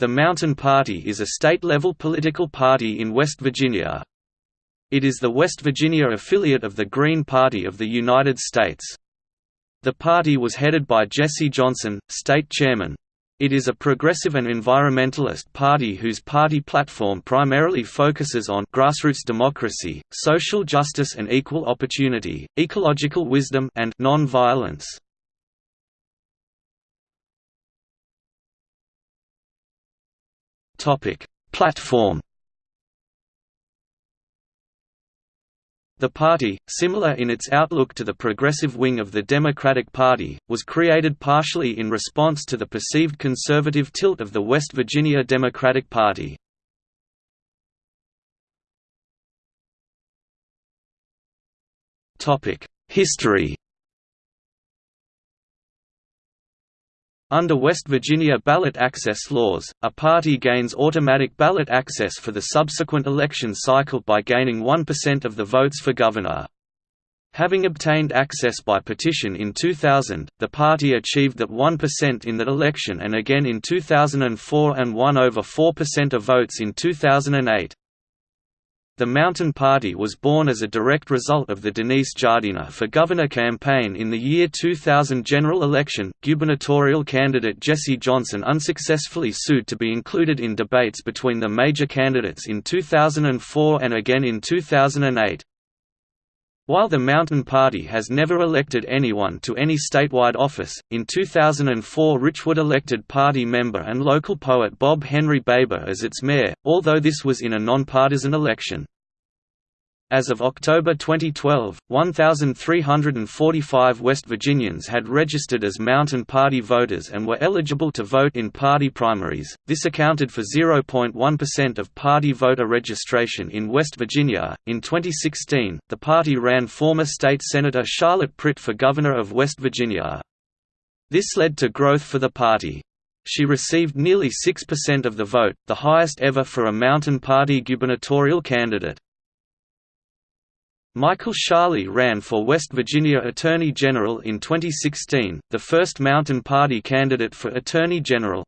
The Mountain Party is a state-level political party in West Virginia. It is the West Virginia affiliate of the Green Party of the United States. The party was headed by Jesse Johnson, state chairman. It is a progressive and environmentalist party whose party platform primarily focuses on grassroots democracy, social justice and equal opportunity, ecological wisdom and non-violence. Topic: Platform. The party, similar in its outlook to the progressive wing of the Democratic Party, was created partially in response to the perceived conservative tilt of the West Virginia Democratic Party. History Under West Virginia ballot access laws, a party gains automatic ballot access for the subsequent election cycle by gaining 1% of the votes for governor. Having obtained access by petition in 2000, the party achieved that 1% in that election and again in 2004 and won over 4% of votes in 2008. The Mountain Party was born as a direct result of the Denise Giardina for Governor campaign in the year 2000 general election. Gubernatorial candidate Jesse Johnson unsuccessfully sued to be included in debates between the major candidates in 2004 and again in 2008. While the Mountain Party has never elected anyone to any statewide office, in 2004 Richwood elected party member and local poet Bob Henry Baber as its mayor, although this was in a nonpartisan election. As of October 2012, 1,345 West Virginians had registered as Mountain Party voters and were eligible to vote in party primaries. This accounted for 0.1% of party voter registration in West Virginia. In 2016, the party ran former state senator Charlotte Pritt for governor of West Virginia. This led to growth for the party. She received nearly 6% of the vote, the highest ever for a Mountain Party gubernatorial candidate. Michael Sharley ran for West Virginia Attorney General in 2016, the first Mountain Party candidate for Attorney General.